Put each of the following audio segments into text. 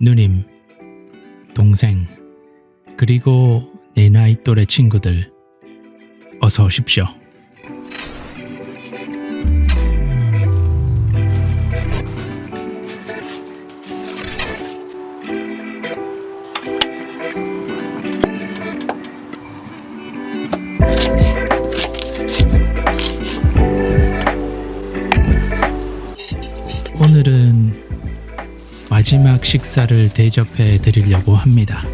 누님, 동생, 그리고 내 나이 또래 친구들, 어서 오십시오. 오늘은 마지막 식사를 대접해 드리려고 합니다.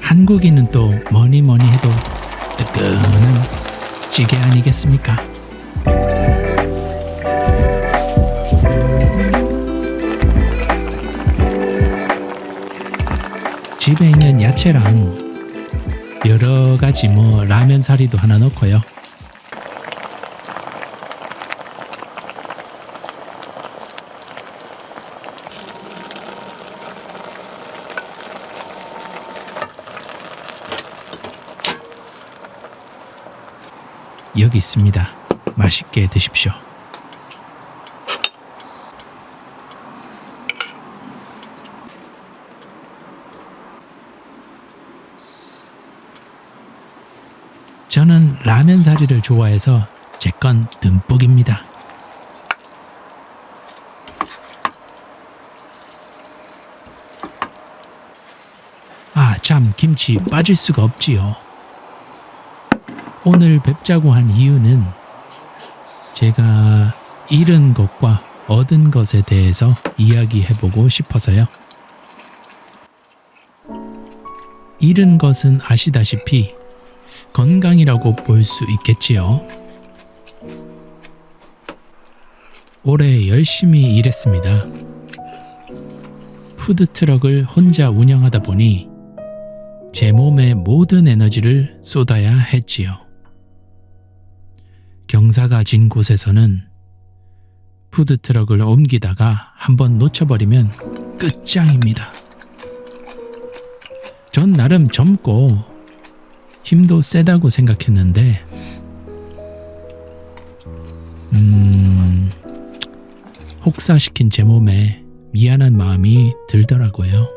한국인은 또 뭐니 뭐니 해도 뜨끈한 찌개 아니겠습니까? 집에 있는 야채랑 여러 가지 뭐 라면 사리도 하나 넣고요. 여기 있습니다. 맛있게 드십시오. 저는 라면 사리를 좋아해서 제 건 듬뿍입니다. 아, 참, 김치 빠질 수가 없지요. 오늘 뵙자고 한 이유는 제가 잃은 것과 얻은 것에 대해서 이야기해보고 싶어서요. 잃은 것은 아시다시피 건강이라고 볼 수 있겠지요. 올해 열심히 일했습니다. 푸드트럭을 혼자 운영하다 보니 제 몸의 모든 에너지를 쏟아야 했지요. 경사가 진 곳에서는 푸드트럭을 옮기다가 한번 놓쳐버리면 끝장입니다. 전 나름 젊고 힘도 세다고 생각했는데, 음, 혹사시킨 제 몸에 미안한 마음이 들더라고요.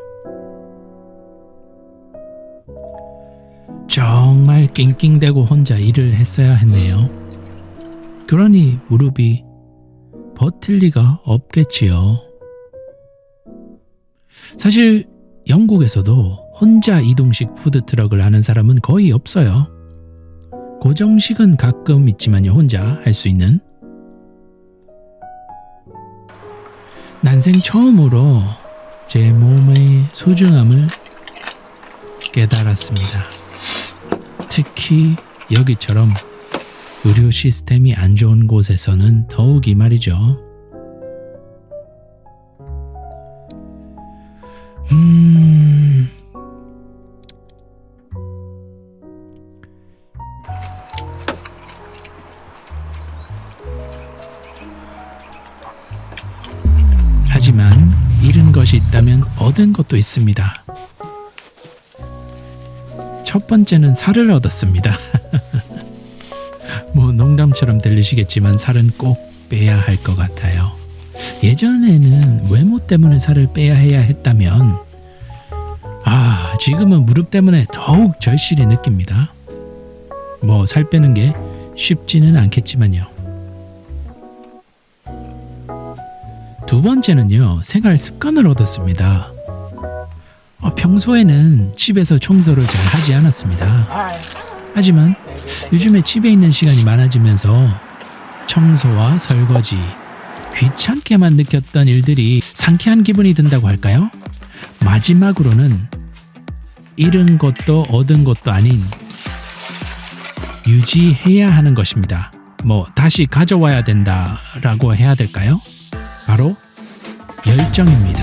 정말 낑낑대고 혼자 일을 했어야 했네요. 그러니 무릎이 버틸 리가 없겠지요. 사실 영국에서도 혼자 이동식 푸드트럭을 하는 사람은 거의 없어요. 고정식은 가끔 있지만요, 혼자 할 수 있는. 난생 처음으로 제 몸의 소중함을 깨달았습니다. 특히 여기처럼 의료 시스템이 안 좋은 곳에서는 더욱이 말이죠. 음. 하지만 잃은 것이 있다면 얻은 것도 있습니다. 첫 번째는 살을 얻었습니다. 뭐 농담처럼 들리시겠지만 살은 꼭 빼야 할 것 같아요. 예전에는 외모 때문에 살을 빼야 해야 했다면 아 지금은 무릎 때문에 더욱 절실히 느낍니다. 뭐 살 빼는 게 쉽지는 않겠지만요. 두 번째는요 생활 습관을 얻었습니다. 어, 평소에는 집에서 청소를 잘 하지 않았습니다. 하지만 요즘에 집에 있는 시간이 많아지면서 청소와 설거지, 귀찮게만 느꼈던 일들이 상쾌한 기분이 든다고 할까요? 마지막으로는 잃은 것도 얻은 것도 아닌 유지해야 하는 것입니다. 뭐 다시 가져와야 된다라고 해야 될까요? 바로 열정입니다.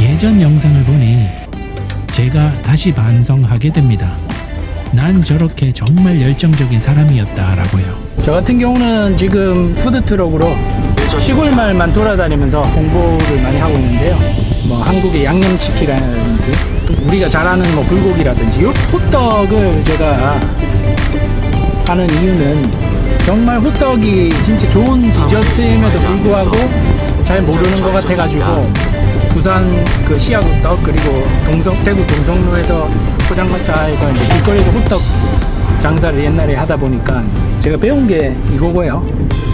예전 영상을 보니 제가 다시 반성하게 됩니다. 난 저렇게 정말 열정적인 사람이었다라고요. 저 같은 경우는 지금 푸드트럭으로 시골 마을만 돌아다니면서 공부를 많이 하고 있는데요. 뭐 한국의 양념치킨이라든지 또 우리가 잘 아는 뭐 불고기라든지 이 호떡을 제가 하는 이유는 정말 호떡이 진짜 좋은 디저트임에도 불구하고 잘 모르는 것 같아가지고 부산 그 시야국떡 그리고 동성 대구 동성로에서 포장마차에서 이제 길거리에서 호떡 장사를 옛날에 하다 보니까 제가 배운 게 이거고요.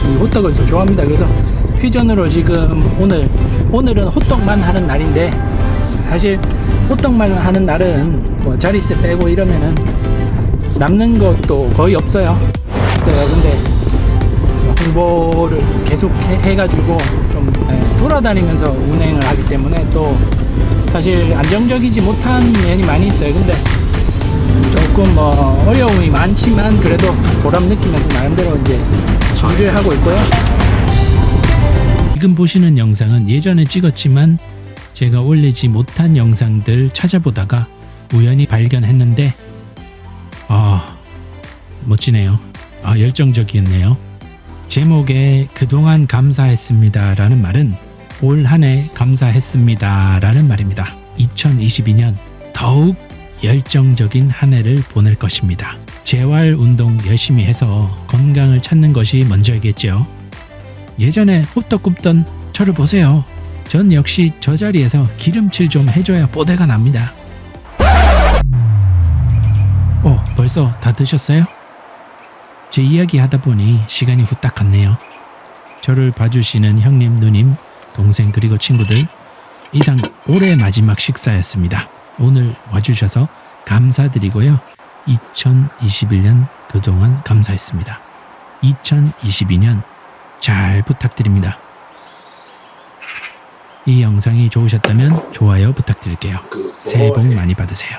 이 호떡을 또 좋아합니다. 그래서 퓨전으로 지금 오늘 오늘은 호떡만 하는 날인데 사실 호떡만 하는 날은 뭐 자릿세 빼고 이러면은 남는 것도 거의 없어요. 근데 홍보를 계속 해, 예, 돌아다니면서 운행을 하기 때문에 또 사실 안정적이지 못한 면이 많이 있어요. 근데 조금 뭐 어려움이 많지만 그래도 보람 느끼면서 나름대로 이제 일을 하고 있고요. 지금 보시는 영상은 예전에 찍었지만 제가 올리지 못한 영상들 찾아보다가 우연히 발견했는데 아 멋지네요. 아 열정적이었네요. 제목에 그동안 감사했습니다 라는 말은 올 한 해 감사했습니다 라는 말입니다. 2022년 더욱 열정적인 한 해를 보낼 것입니다. 재활 운동 열심히 해서 건강을 찾는 것이 먼저이겠죠. 예전에 호떡 굽던 저를 보세요. 전 역시 저 자리에서 기름칠 좀 해줘야 뽀대가 납니다. 어, 벌써 다 드셨어요? 제 이야기 하다 보니 시간이 후딱 갔네요. 저를 봐주시는 형님, 누님, 동생 그리고 친구들 이상 올해 마지막 식사였습니다. 오늘 와주셔서 감사드리고요. 2021년 그동안 감사했습니다. 2022년 잘 부탁드립니다. 이 영상이 좋으셨다면 좋아요 부탁드릴게요. 새해 복 많이 받으세요.